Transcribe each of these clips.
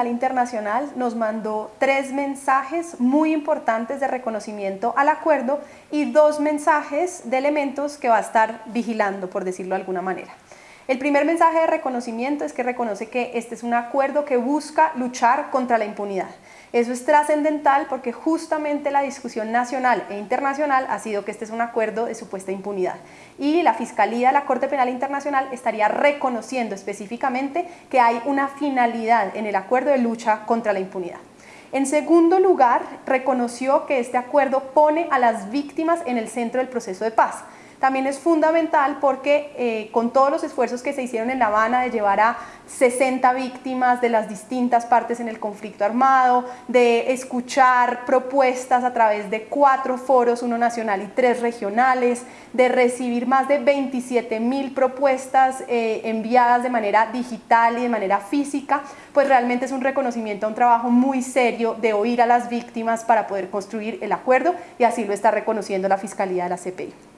Penal Internacional nos mandó tres mensajes muy importantes de reconocimiento al acuerdo y dos mensajes de elementos que va a estar vigilando, por decirlo de alguna manera. El primer mensaje de reconocimiento es que reconoce que este es un acuerdo que busca luchar contra la impunidad. Eso es trascendental porque justamente la discusión nacional e internacional ha sido que este es un acuerdo de supuesta impunidad. Y la Fiscalía de la Corte Penal Internacional estaría reconociendo específicamente que hay una finalidad en el acuerdo de lucha contra la impunidad. En segundo lugar, reconoció que este acuerdo pone a las víctimas en el centro del proceso de paz también es fundamental porque eh, con todos los esfuerzos que se hicieron en La Habana de llevar a 60 víctimas de las distintas partes en el conflicto armado, de escuchar propuestas a través de cuatro foros, uno nacional y tres regionales, de recibir más de 27 mil propuestas eh, enviadas de manera digital y de manera física, pues realmente es un reconocimiento a un trabajo muy serio de oír a las víctimas para poder construir el acuerdo y así lo está reconociendo la Fiscalía de la CPI.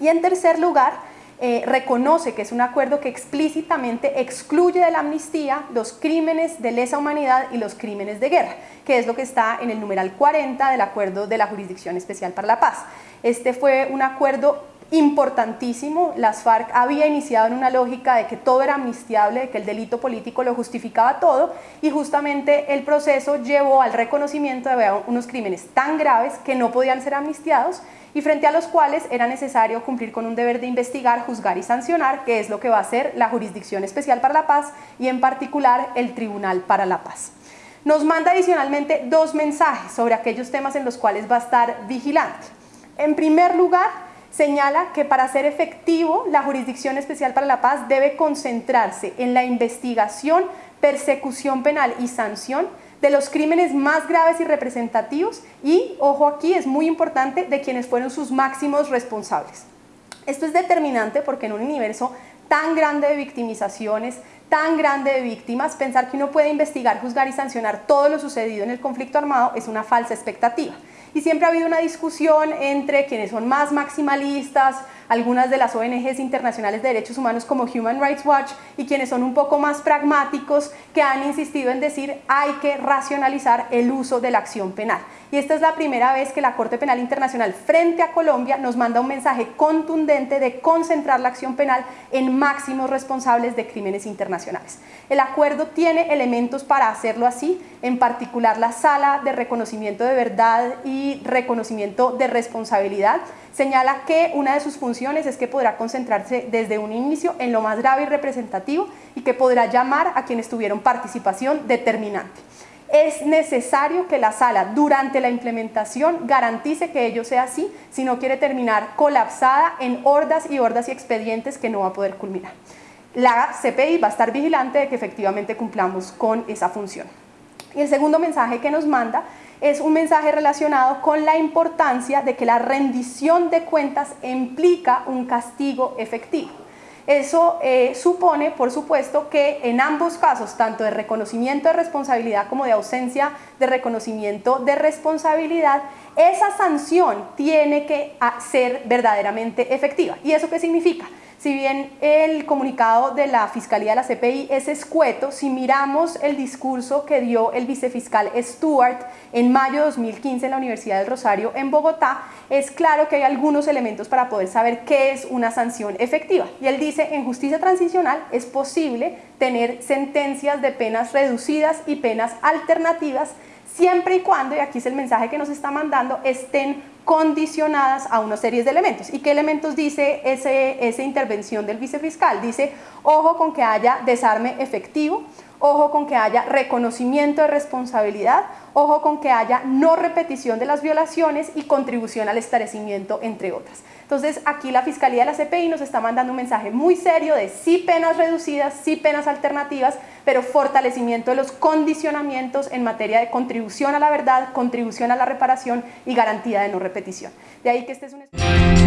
Y en tercer lugar, eh, reconoce que es un acuerdo que explícitamente excluye de la amnistía los crímenes de lesa humanidad y los crímenes de guerra, que es lo que está en el numeral 40 del acuerdo de la Jurisdicción Especial para la Paz. Este fue un acuerdo importantísimo, las FARC había iniciado en una lógica de que todo era amnistiable, de que el delito político lo justificaba todo y justamente el proceso llevó al reconocimiento de unos crímenes tan graves que no podían ser amnistiados y frente a los cuales era necesario cumplir con un deber de investigar, juzgar y sancionar, que es lo que va a hacer la Jurisdicción Especial para la Paz y en particular el Tribunal para la Paz. Nos manda adicionalmente dos mensajes sobre aquellos temas en los cuales va a estar vigilante. En primer lugar, señala que para ser efectivo la Jurisdicción Especial para la Paz debe concentrarse en la investigación, persecución penal y sanción de los crímenes más graves y representativos y, ojo aquí, es muy importante, de quienes fueron sus máximos responsables. Esto es determinante porque en un universo tan grande de victimizaciones, tan grande de víctimas, pensar que uno puede investigar, juzgar y sancionar todo lo sucedido en el conflicto armado es una falsa expectativa. Y siempre ha habido una discusión entre quienes son más maximalistas, algunas de las ONGs internacionales de derechos humanos como Human Rights Watch y quienes son un poco más pragmáticos que han insistido en decir hay que racionalizar el uso de la acción penal. Y esta es la primera vez que la Corte Penal Internacional frente a Colombia nos manda un mensaje contundente de concentrar la acción penal en máximos responsables de crímenes internacionales. El acuerdo tiene elementos para hacerlo así, en particular la sala de reconocimiento de verdad y reconocimiento de responsabilidad, señala que una de sus funciones es que podrá concentrarse desde un inicio en lo más grave y representativo y que podrá llamar a quienes tuvieron participación determinante. Es necesario que la sala durante la implementación garantice que ello sea así, si no quiere terminar colapsada en hordas y hordas y expedientes que no va a poder culminar. La CPI va a estar vigilante de que efectivamente cumplamos con esa función. Y el segundo mensaje que nos manda es un mensaje relacionado con la importancia de que la rendición de cuentas implica un castigo efectivo. Eso eh, supone, por supuesto, que en ambos casos, tanto de reconocimiento de responsabilidad como de ausencia de reconocimiento de responsabilidad, esa sanción tiene que ah, ser verdaderamente efectiva. ¿Y eso qué significa? Si bien el comunicado de la Fiscalía de la CPI es escueto, si miramos el discurso que dio el vicefiscal Stewart en mayo de 2015 en la Universidad del Rosario en Bogotá, es claro que hay algunos elementos para poder saber qué es una sanción efectiva. Y él dice, en justicia transicional es posible tener sentencias de penas reducidas y penas alternativas siempre y cuando, y aquí es el mensaje que nos está mandando, estén condicionadas a una serie de elementos. ¿Y qué elementos dice ese, esa intervención del vicefiscal? Dice, ojo con que haya desarme efectivo, ojo con que haya reconocimiento de responsabilidad, ojo con que haya no repetición de las violaciones y contribución al esclarecimiento, entre otras. Entonces aquí la Fiscalía de la CPI nos está mandando un mensaje muy serio de sí penas reducidas, sí penas alternativas, pero fortalecimiento de los condicionamientos en materia de contribución a la verdad, contribución a la reparación y garantía de no repetición. De ahí que este es un...